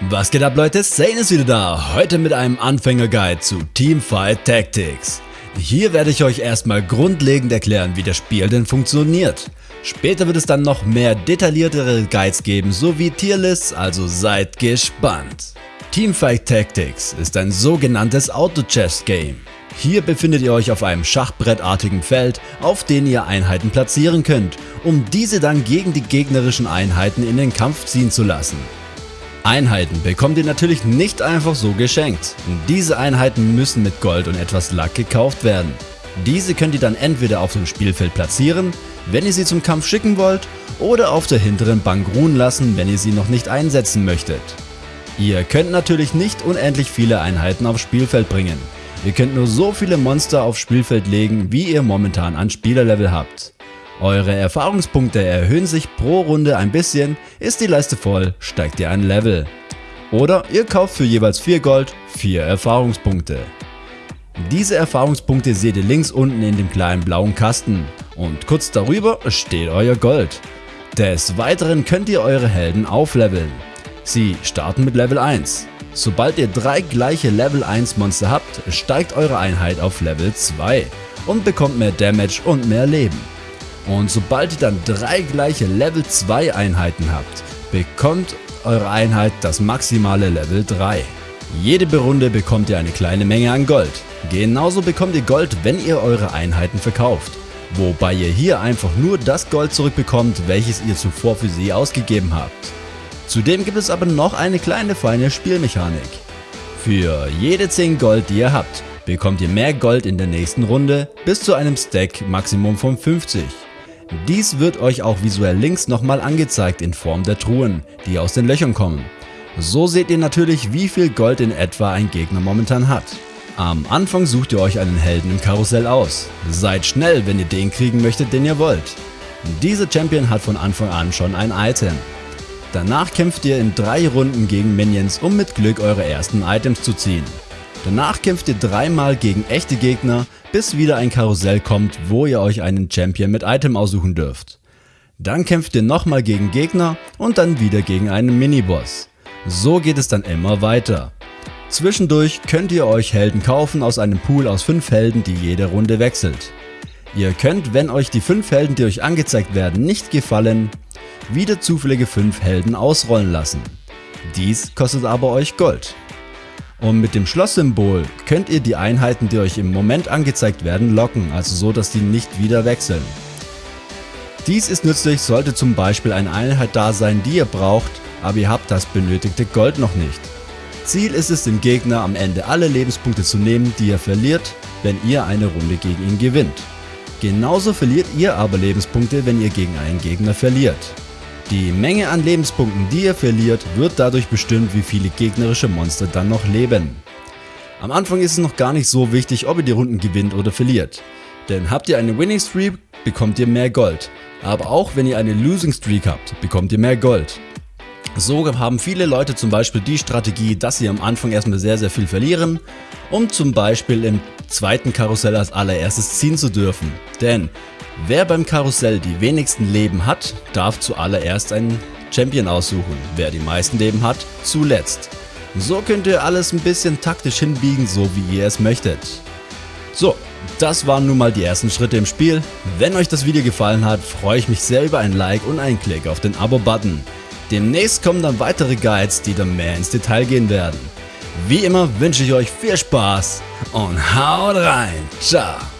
Was geht ab Leute, Zane ist wieder da, heute mit einem Anfängerguide zu Teamfight Tactics. Hier werde ich euch erstmal grundlegend erklären wie das Spiel denn funktioniert. Später wird es dann noch mehr detailliertere Guides geben sowie Tierlists, also seid gespannt. Teamfight Tactics ist ein sogenanntes Auto-Chess-Game. Hier befindet ihr euch auf einem schachbrettartigen Feld, auf dem ihr Einheiten platzieren könnt, um diese dann gegen die gegnerischen Einheiten in den Kampf ziehen zu lassen. Einheiten bekommt ihr natürlich nicht einfach so geschenkt. Diese Einheiten müssen mit Gold und etwas Lack gekauft werden. Diese könnt ihr dann entweder auf dem Spielfeld platzieren, wenn ihr sie zum Kampf schicken wollt, oder auf der hinteren Bank ruhen lassen, wenn ihr sie noch nicht einsetzen möchtet. Ihr könnt natürlich nicht unendlich viele Einheiten aufs Spielfeld bringen. Ihr könnt nur so viele Monster aufs Spielfeld legen, wie ihr momentan an Spielerlevel habt. Eure Erfahrungspunkte erhöhen sich pro Runde ein bisschen, ist die Leiste voll, steigt ihr ein Level. Oder ihr kauft für jeweils 4 Gold 4 Erfahrungspunkte. Diese Erfahrungspunkte seht ihr links unten in dem kleinen blauen Kasten und kurz darüber steht euer Gold. Des Weiteren könnt ihr eure Helden aufleveln. Sie starten mit Level 1. Sobald ihr drei gleiche Level 1 Monster habt, steigt eure Einheit auf Level 2 und bekommt mehr Damage und mehr Leben. Und sobald ihr dann drei gleiche Level 2 Einheiten habt, bekommt eure Einheit das maximale Level 3. Jede Runde bekommt ihr eine kleine Menge an Gold. Genauso bekommt ihr Gold, wenn ihr eure Einheiten verkauft. Wobei ihr hier einfach nur das Gold zurückbekommt, welches ihr zuvor für sie ausgegeben habt. Zudem gibt es aber noch eine kleine feine Spielmechanik. Für jede 10 Gold die ihr habt, bekommt ihr mehr Gold in der nächsten Runde bis zu einem Stack Maximum von 50. Dies wird euch auch visuell links nochmal angezeigt in Form der Truhen, die aus den Löchern kommen. So seht ihr natürlich wie viel Gold in etwa ein Gegner momentan hat. Am Anfang sucht ihr euch einen Helden im Karussell aus. Seid schnell, wenn ihr den kriegen möchtet, den ihr wollt. Dieser Champion hat von Anfang an schon ein Item. Danach kämpft ihr in drei Runden gegen Minions, um mit Glück eure ersten Items zu ziehen. Danach kämpft ihr dreimal gegen echte Gegner, bis wieder ein Karussell kommt, wo ihr euch einen Champion mit Item aussuchen dürft. Dann kämpft ihr nochmal gegen Gegner und dann wieder gegen einen Miniboss. So geht es dann immer weiter. Zwischendurch könnt ihr euch Helden kaufen aus einem Pool aus 5 Helden, die jede Runde wechselt. Ihr könnt, wenn euch die 5 Helden, die euch angezeigt werden, nicht gefallen, wieder zufällige 5 Helden ausrollen lassen. Dies kostet aber euch Gold. Und mit dem Schlosssymbol könnt ihr die Einheiten, die euch im Moment angezeigt werden, locken, also so, dass die nicht wieder wechseln. Dies ist nützlich, sollte zum Beispiel eine Einheit da sein, die ihr braucht, aber ihr habt das benötigte Gold noch nicht. Ziel ist es dem Gegner am Ende alle Lebenspunkte zu nehmen, die er verliert, wenn ihr eine Runde gegen ihn gewinnt. Genauso verliert ihr aber Lebenspunkte, wenn ihr gegen einen Gegner verliert. Die Menge an Lebenspunkten, die ihr verliert, wird dadurch bestimmt, wie viele gegnerische Monster dann noch leben. Am Anfang ist es noch gar nicht so wichtig, ob ihr die Runden gewinnt oder verliert. Denn habt ihr eine Winning Streak, bekommt ihr mehr Gold. Aber auch wenn ihr eine Losing Streak habt, bekommt ihr mehr Gold. So haben viele Leute zum Beispiel die Strategie, dass sie am Anfang erstmal sehr sehr viel verlieren, um zum Beispiel im zweiten Karussell als allererstes ziehen zu dürfen. Denn wer beim Karussell die wenigsten Leben hat, darf zuallererst einen Champion aussuchen, wer die meisten Leben hat, zuletzt. So könnt ihr alles ein bisschen taktisch hinbiegen, so wie ihr es möchtet. So, das waren nun mal die ersten Schritte im Spiel. Wenn euch das Video gefallen hat, freue ich mich sehr über ein Like und einen Klick auf den Abo-Button. Demnächst kommen dann weitere Guides, die dann mehr ins Detail gehen werden. Wie immer wünsche ich euch viel Spaß und haut rein. Ciao.